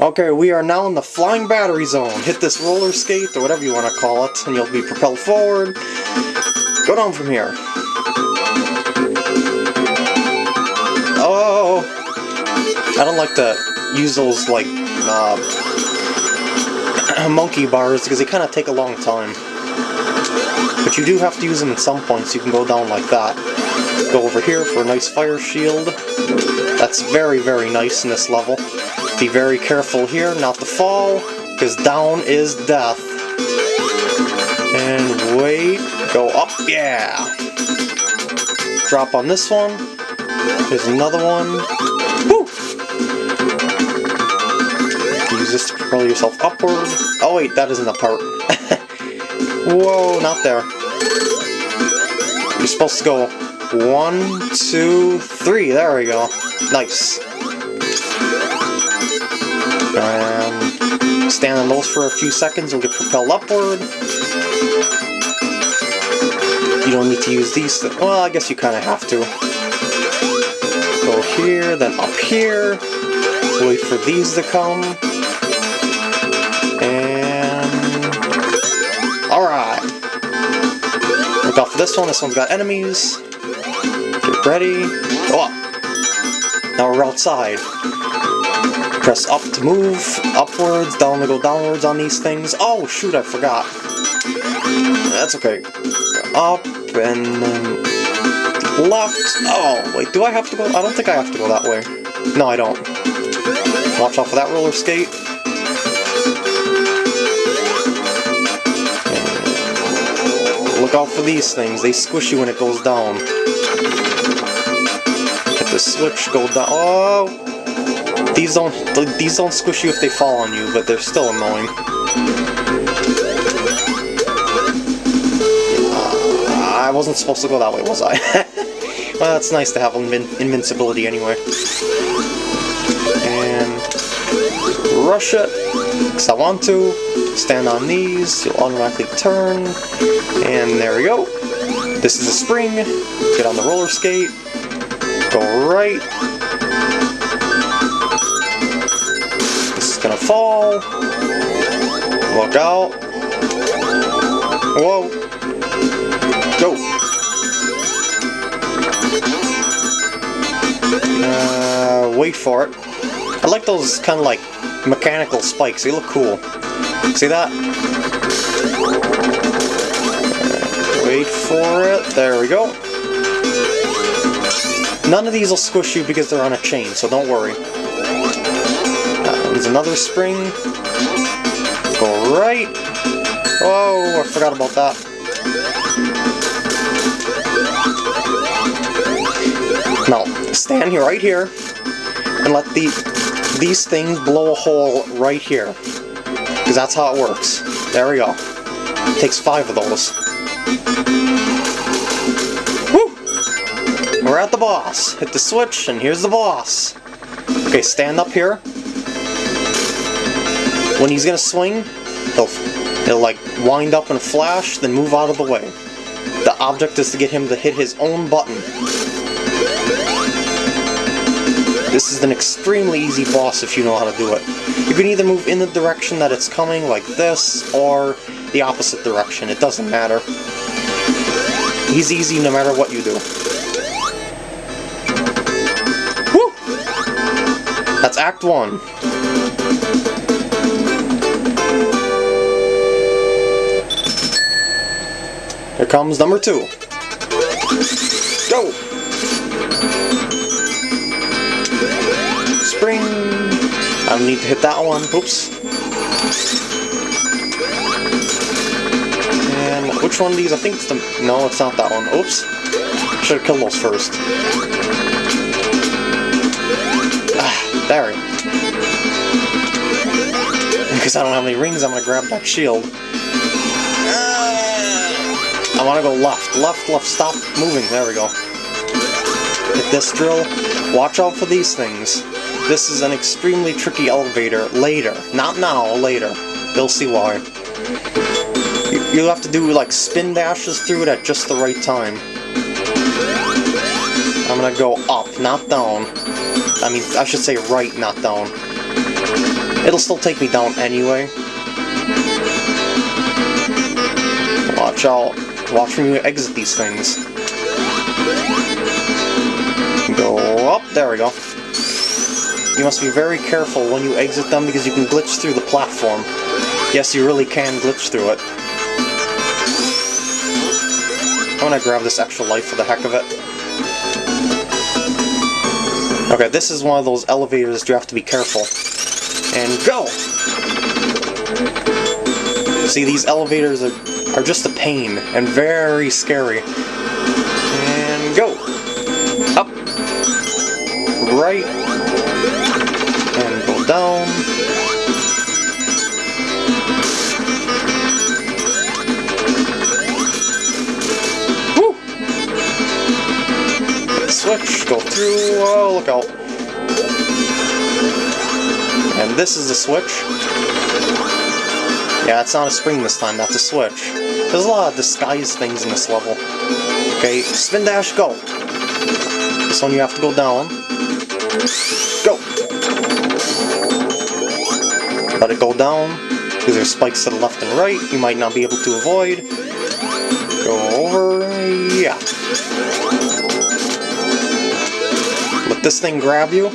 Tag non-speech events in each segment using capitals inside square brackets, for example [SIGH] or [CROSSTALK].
Okay, we are now in the flying battery zone. Hit this roller skate, or whatever you want to call it, and you'll be propelled forward. Go down from here. Oh! I don't like to use those, like, uh, [CLEARS THROAT] monkey bars, because they kind of take a long time. But you do have to use them at some point, so you can go down like that. Go over here for a nice fire shield. That's very, very nice in this level. Be very careful here not to fall, because down is death. And wait, go up, yeah! Drop on this one. There's another one. Woo! Use this to propel yourself upward. Oh wait, that isn't a part. [LAUGHS] Whoa, not there. You're supposed to go one, two, three. There we go. Nice. And stand on those for a few seconds, you'll get propelled upward. You don't need to use these. Well, I guess you kind of have to. Go here, then up here. Wait for these to come. And... Alright. Look out for this one. This one's got enemies. Get ready. Go up. Now we're outside. Press up to move, upwards, down to go downwards on these things. Oh, shoot, I forgot. That's okay. Up, and then left. Oh, wait, do I have to go? I don't think I have to go that way. No, I don't. Watch out for that roller skate. Look out for these things. They squish you when it goes down. Hit the switch, go down. Oh! These don't these don't squish you if they fall on you, but they're still annoying. Uh, I wasn't supposed to go that way, was I? [LAUGHS] well, it's nice to have invin invincibility anyway. And rush it, because I want to. Stand on these, you'll automatically turn. And there we go. This is a spring. Get on the roller skate. Go right. Fall. Look out. Whoa. Go. Uh, wait for it. I like those kind of like mechanical spikes. They look cool. See that? Wait for it. There we go. None of these will squish you because they're on a chain, so don't worry. Another spring. Go right. Oh, I forgot about that. Now, stand here, right here, and let the these things blow a hole right here. Because that's how it works. There we go. It takes five of those. Woo! We're at the boss. Hit the switch, and here's the boss. Okay, stand up here. When he's gonna swing, he'll, he'll like wind up and flash, then move out of the way. The object is to get him to hit his own button. This is an extremely easy boss if you know how to do it. You can either move in the direction that it's coming, like this, or the opposite direction. It doesn't matter. He's easy no matter what you do. Woo! That's Act 1. Here comes number two. Go! Spring! I don't need to hit that one. Oops. And which one of these? I think it's the... No, it's not that one. Oops. Should have killed those first. Ah, there. [LAUGHS] Because I don't have any rings, I'm going to grab that shield. Want to go left. Left, left, stop moving. There we go. Hit this drill. Watch out for these things. This is an extremely tricky elevator later. Not now, later. You'll see why. You, will have to do like spin dashes through it at just the right time. I'm gonna go up, not down. I mean, I should say right, not down. It'll still take me down anyway. Watch out. Watch when you exit these things. Go up. There we go. You must be very careful when you exit them because you can glitch through the platform. Yes, you really can glitch through it. I'm gonna grab this extra life for the heck of it. Okay, this is one of those elevators you have to be careful. And go! See, these elevators are, are just a pain and very scary. And go! Up! Right! And go down. Woo! Switch, go through, oh, look out. And this is the switch. Yeah, it's not a spring this time, that's a switch. There's a lot of disguise things in this level. Okay, spin dash, go. This one you have to go down. Go! Let it go down, because there's spikes to the left and right you might not be able to avoid. Go over, yeah. Let this thing grab you.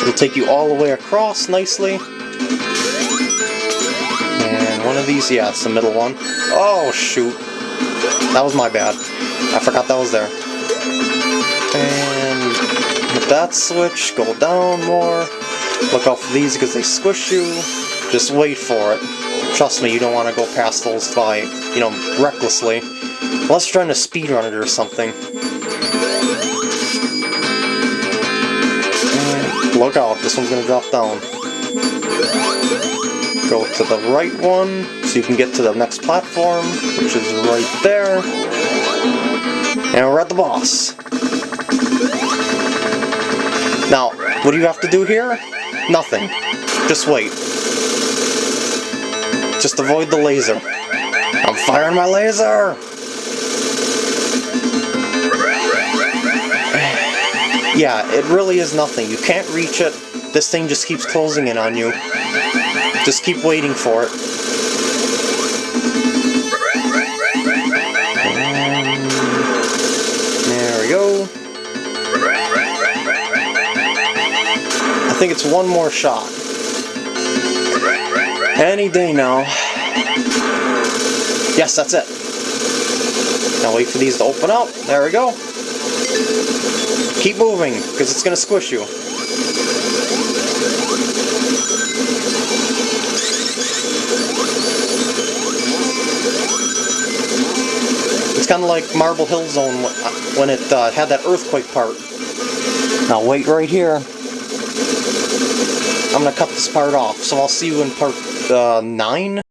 It'll take you all the way across nicely. And one of these, yeah, it's the middle one. Oh, shoot. That was my bad. I forgot that was there. And that switch, go down more. Look out for these because they squish you. Just wait for it. Trust me, you don't want to go past those by, you know, recklessly. Unless you're trying to speedrun it or something. Look out, this one's gonna drop down. Go to the right one, so you can get to the next platform, which is right there. And we're at the boss. Now, what do you have to do here? Nothing. Just wait. Just avoid the laser. I'm firing my laser! [SIGHS] Yeah, it really is nothing. You can't reach it. This thing just keeps closing in on you. Just keep waiting for it. There we go. I think it's one more shot. Any day now. Yes, that's it. Now wait for these to open up. There we go. Keep moving, because it's going to squish you. It's kind of like Marble Hill Zone when it uh, had that earthquake part. Now wait right here. I'm going to cut this part off, so I'll see you in part uh, 9?